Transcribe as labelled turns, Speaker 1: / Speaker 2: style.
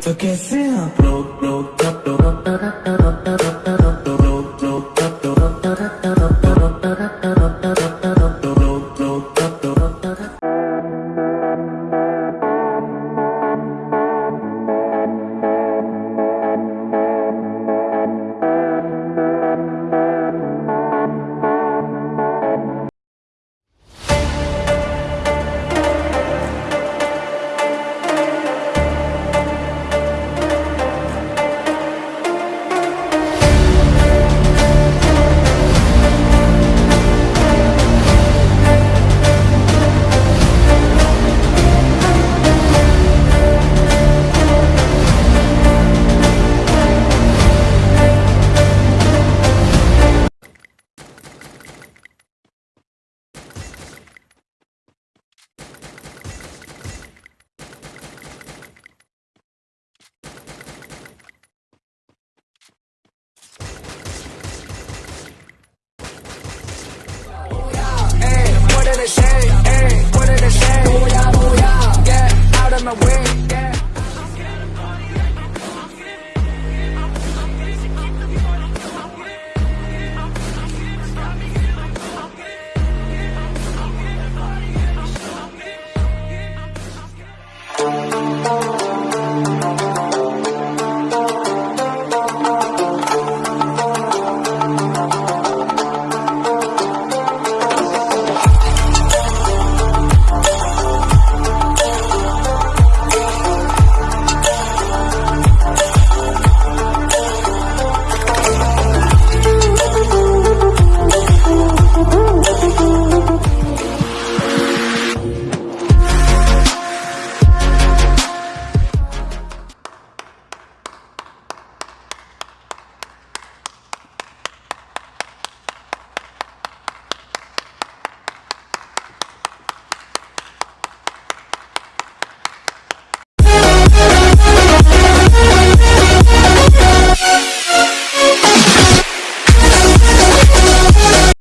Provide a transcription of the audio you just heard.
Speaker 1: To get no, no, no, no, no, no, no, no, no, no,